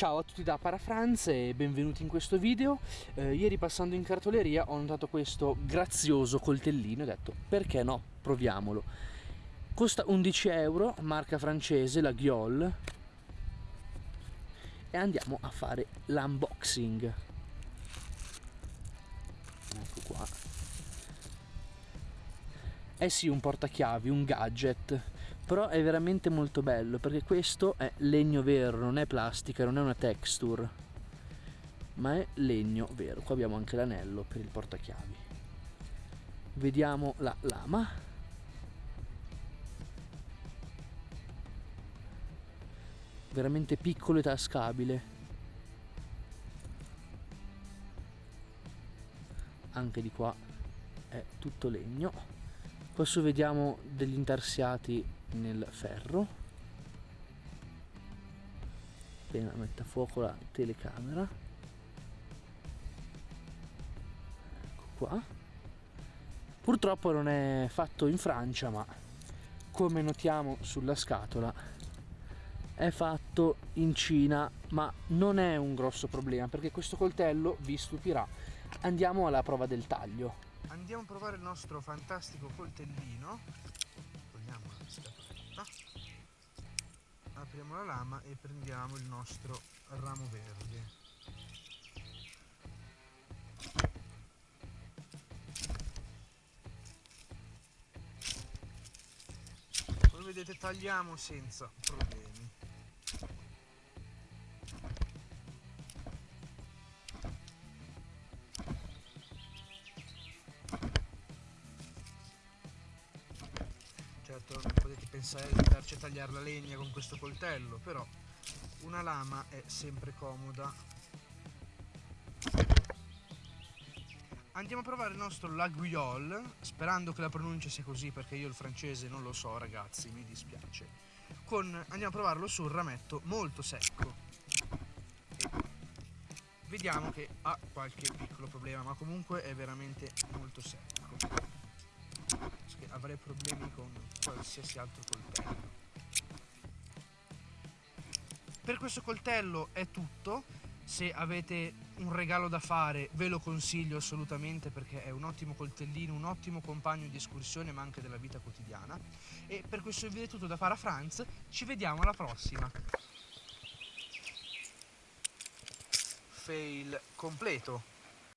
Ciao a tutti da Parafranz e benvenuti in questo video. Eh, ieri passando in cartoleria ho notato questo grazioso coltellino e ho detto perché no, proviamolo. Costa 11 euro, marca francese, la Ghiol. E andiamo a fare l'unboxing. Ecco qua. Eh sì, un portachiavi, un gadget però è veramente molto bello perché questo è legno vero non è plastica non è una texture ma è legno vero. Qua abbiamo anche l'anello per il portachiavi. Vediamo la lama. Veramente piccolo e tascabile. Anche di qua è tutto legno. Qua vediamo degli intarsiati nel ferro. Appena mette a fuoco la telecamera. Ecco qua. Purtroppo non è fatto in Francia ma come notiamo sulla scatola è fatto in Cina ma non è un grosso problema perché questo coltello vi stupirà. Andiamo alla prova del taglio. Andiamo a provare il nostro fantastico coltellino apriamo la lama e prendiamo il nostro ramo verde. Come vedete tagliamo senza problemi certo non potete pensare di andarci a tagliare la legna con questo coltello però una lama è sempre comoda. Andiamo a provare il nostro laguiole sperando che la pronuncia sia così perché io il francese non lo so ragazzi mi dispiace. Con andiamo a provarlo sul rametto molto secco. Vediamo che ha qualche piccolo problema ma comunque è veramente molto secco avrei problemi con qualsiasi altro coltello. Per questo coltello è tutto, se avete un regalo da fare ve lo consiglio assolutamente perché è un ottimo coltellino, un ottimo compagno di escursione ma anche della vita quotidiana e per questo video è tutto da Parafranz, ci vediamo alla prossima! Fail completo!